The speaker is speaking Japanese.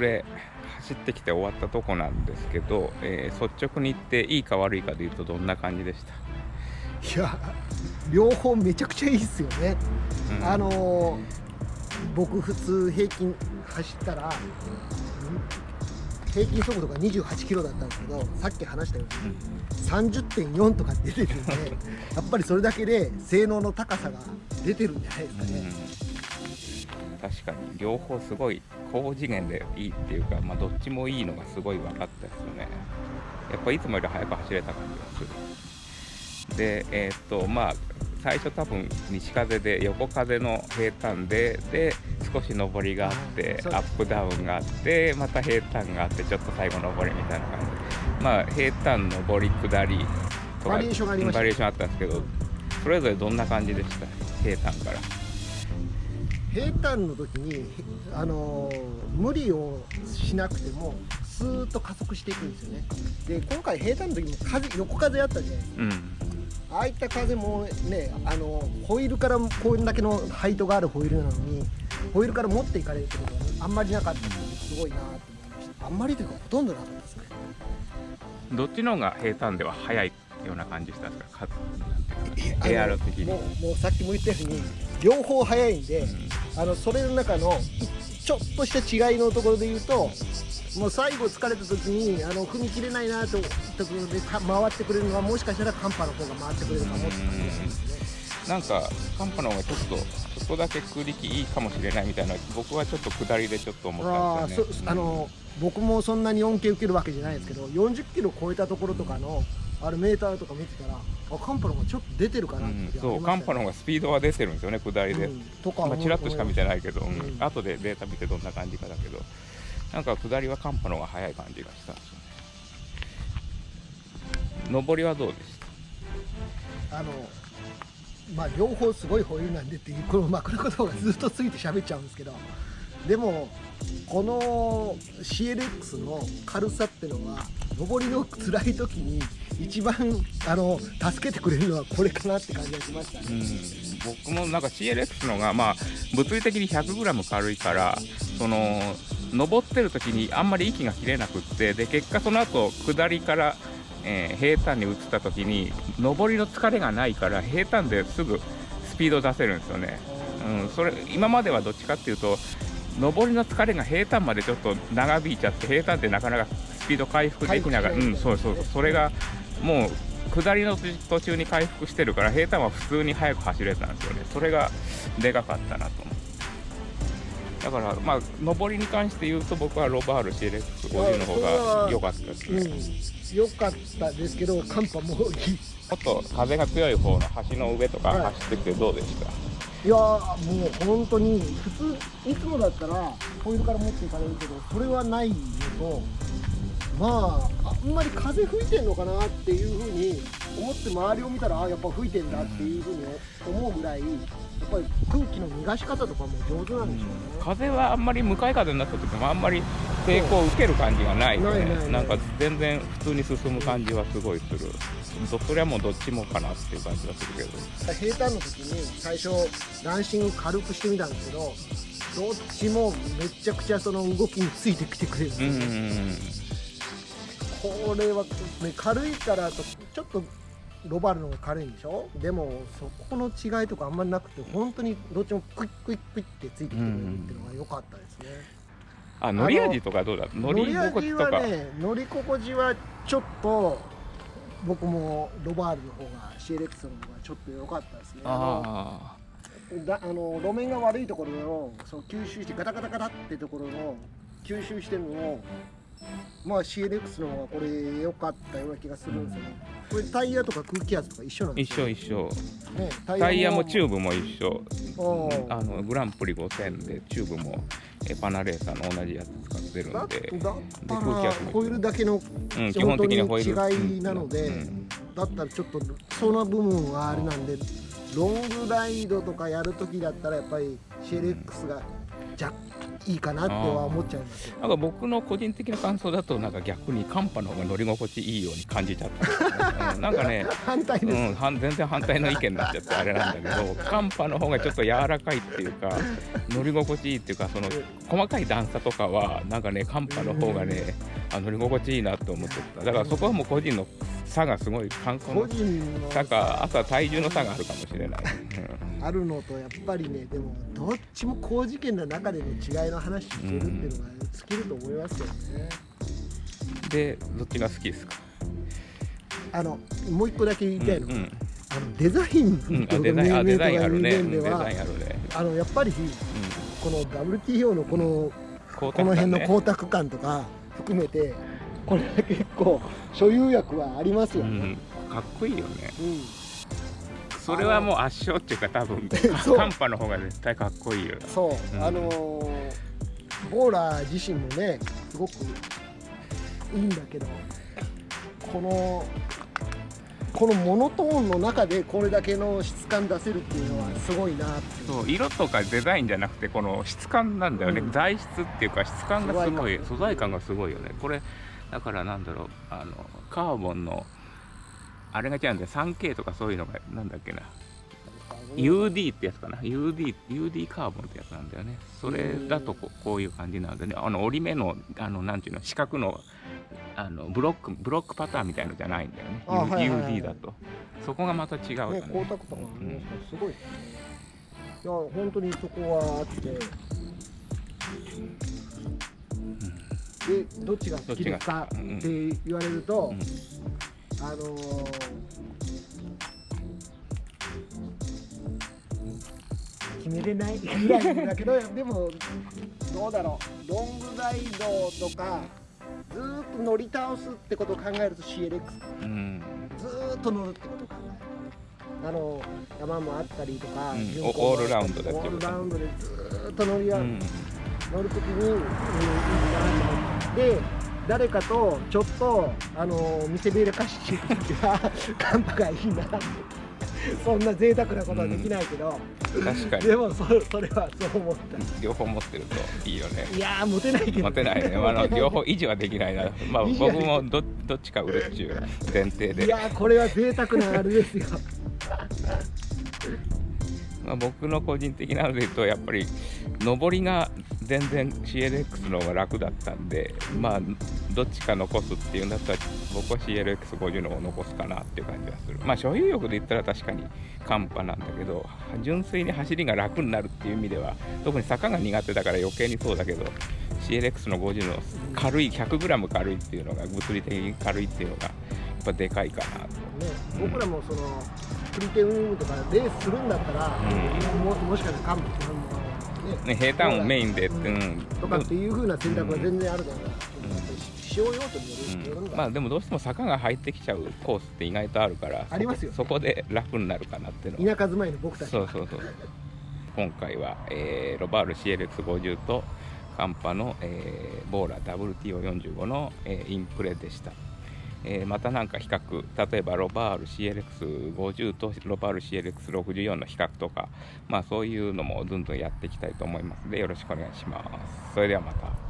で今、えーインプレ走ってきて終わったとこなんですけど、えー率直に言っていいか悪いかで言うとどんな感じでした、いや両方めちゃくちゃいいっすよね、うん。あのー僕普通平均走ったらん平均速度が28キロだったんですけどさっき話したように30.4とか出てるんでやっぱりそれだけで性能の高さが出てるんじゃないですかね、うん、確かに両方すごい高次元でいいっていうか、まあ、どっちもいいのがすごい分かったですよね。やっぱいつもより速く走れた感じがする。でえーっとまあ最初多分西風で横風の平坦でで少し上りがあってアップダウンがあってまた平坦があってちょっと最後上りみたいな感じ。まあ平坦上り下りとかバリエーションあったんですけどそれぞれどんな感じでした？平坦から平坦の時に、あのー無理をしなくてもスーッと加速していくんですよね。で今回平坦の時も風横風あったじゃないですか。うん。ああいった風もねあのホイールからこれだけのハイトがあるホイールなのにホイールから持っていかれるってことはあんまりなかったのですごいなと思いました。あんまりというかほとんどなかったですね。どっちの方が平坦では速いような感じしたんですか？かなんていうか的に。もうもうさっきも言ったように両方速いんで、あのそれの中のちょっとした違いのところで言うともう最後疲れた時にあの踏み切れないなとところでか回ってくれるのはもしかしたらカンパの方が回ってくれるかもって感じですね。なんかカンパの方がちょっとちょっとだけ空力いいかもしれないみたいな僕はちょっと下りでちょっと思ったんですよね。あの僕もそんなに恩恵受けるわけじゃないですけど40キロ超えたところとかのあれメーターとか見てたらあカンパの方がちょっと出てるかうなってんそうカンパの方がスピードは出てるんですよね下りで、うんとかまあ、ちらっとしか見てないけど、うん。うん。後でデータ見てどんな感じかだけど。なんか下りはカンパの方が速い感じがしたんですよね。上りはどうでした？あのまあ両方すごいホイールなんでっていうこの枕言葉がずっとついて喋っちゃうんですけど。でもこの CLX の軽さってのは上りの辛い時に一番あの助けてくれるのはこれかなって感じがしましたね。うん、僕もなんか CLX のが、まあ、物理的に 100g 軽いからその登ってる時にあんまり息が切れなくってで結果その後下りから、えー平坦に移った時に上りの疲れがないから平坦ですぐスピード出せるんですよね、うん、それ今まではどっちかっていうと上りの疲れが平坦までちょっと長引いちゃって平坦ってなかなかスピード回復できながら、うん、そうそう。それがもう下りの途中に回復してるから平坦は普通に速く走れたんですよね。それがでかかったなと思う。だからまあ上りに関して言うと僕はロバール CLX50 の方が良かったです。ね、うん。良かったですけどカンパもいいちょっと風が強い方の橋の上とかはい。走ってきてどうでした、いやーもう本当に普通いつもだったらホイールから持っていかれるけどそれはないのとまああんまり風吹いてんのかなっていうふうに思って周りを見たらあやっぱ吹いてんだっていうふうに思うぐらいやっぱり空気の逃がし方とかも上手なんでしょうね。風はあんまり向かい風になった時もあんまり抵抗を受ける感じがないよね。ないないない。なんか全然普通に進む感じはすごいする。どそれはもうどっちもかなっていう感じがするけど。平坦の時に最初ランニング軽くしてみたんですけどどっちもめちゃくちゃその動きについてきてくれるんですうん。うんうんこれは、ね、軽いからとちょっとロバールの方が軽いんでしょ？でもそこの違いとかあんまりなくて本当にどっちもクイックイックイってついてきてくれるっていうのが良かったですね、あ乗り味とかどうだ乗り心地とか、はね乗り心地はちょっと僕もロバールの方が CLX の方がちょっと良かったですね。ああのだあの路面が悪いところのそう吸収してガタガタガタってところの吸収してるのをまあ CLX の方がこれ良かったような気がするんですよね。これタイヤとか空気圧とか一緒なんですよ。緒一緒。ね、タイヤも。チューブブも一緒。ああのグランプリ5000でチューブもえパナレーサーの同じやつ使ってるだんで。だった空気らホイールだけのうん、基本的にホイール。違いなのでうんだったらちょっとその部分はあれなんでロングライドとかやるときだったらやっぱり CLX が若いいかなっては思っちゃいますよ。なんか僕の個人的な感想だとなんか逆にカンパの方が乗り心地いいように感じちゃった。うんなんかね 反対です、うん、全然反対の意見になっちゃってあれなんだけどカンパの方がちょっと柔らかいっていうか 乗り心地いいっていうかその細かい段差とかはなんかねカンパの方がねあ乗り心地いいなと思ってた。だからそこはもう個人の差がすごい観光個の人の差。かあとは体重の差があるかもしれない、あるのとやっぱりねでもどっちも高次元の中での違いの話してるっていうのが尽きると思いますけどね、うん、でどっちが好きですか？あのもう一個だけ言いたいのが、うんうん。あのデザイン。うん、とかあデザインあデザインあるね。面うんデザではインあるね、あのやっぱりうこの WTO のこのん、ここの辺の光沢感とか含めてこれは結構所有欲はありますよね、うん、かっこいいよね。うん。それはもう圧勝っていうか多分カンパの方が絶対かっこいいよ。そう、うん。あのーボーラー自身もねすごくいいんだけどこのこのモノトーンの中でこれだけの質感出せるっていうのはすごいなそう色とかデザインじゃなくてこの質感なんだよね、うん。材質っていうか質感がすごい素素材感がすごいよね。これだからなんだろう。あのカーボンのあれが違うんだよ。3K とかそういうのがなんだっけな UD ってやつかな。UD, UD カーボンってやつなんだよね。それだとここういう感じなんでね。あの折り目のあのなんていうの四角のあのブロックブロックパターンみたいのじゃないんだよね。あはいはいはい。UD だと。そこがまた違うよねね光沢とかもありますごい。いや本当にそこはあって。でどっちが好きですか？って言われると、うん。あのー決めれない。ぐらいだけどでもどうだろう。ロングライドとかずーっと乗り倒すってことを考えると CLX うん。ずーっと乗るってことを考える。あの山もあったりとか、うん。オールラウンドでオールラウンドでずーっと乗り合う、うん。乗るときに、うん、いいなと思ってで誰かとちょっとあの見せびらかしてるときはカンパがいいなって そんな贅沢なことはできないけど、確かに。でもそそれはそう思った。両方持ってるといいよね。いやーモテないけど。持てないね、まああの、両方維持はできないな、まあ、僕もどどっちか売るっちゅう前提で、いやーこれは贅沢なあれですよ。まあ、僕の個人的なので言うとやっぱり上りが全然 CLX の方が楽だったんでまあどっちか残すっていうんだったら僕は CLX50 の方を残すかなっていう感じがする。まあ所有欲で言ったら確かにカンパなんだけど純粋に走りが楽になるっていう意味では特に坂が苦手だから余計にそうだけど CLX の50の軽い 100g 軽いっていうのが物理的に軽いっていうのがやっぱでかいかなと。ね、僕らもそのプリテウムとかレースするんだったら、うん。ももしかしたら幹部とかもねね、平坦をメインで、ううん。ん、とかっていう風な選択は全然あるだろうな、使用用途によるよるんだまあでもどうしても坂が入ってきちゃうコースって意外とあるからありますよ。そこそこで楽になるかなっていうのは。田舎住まいの僕たちは。そうそうそう。今回は、えーロバール CLX50 とカンパの、えーボーラ WTO45 の、えーインプレでした、えーまたなんか比較例えばロバール CLX50 とロバール CLX64 の比較とかまあそういうのもどんどんやっていきたいと思いますのでよろしくお願いします。それではまた。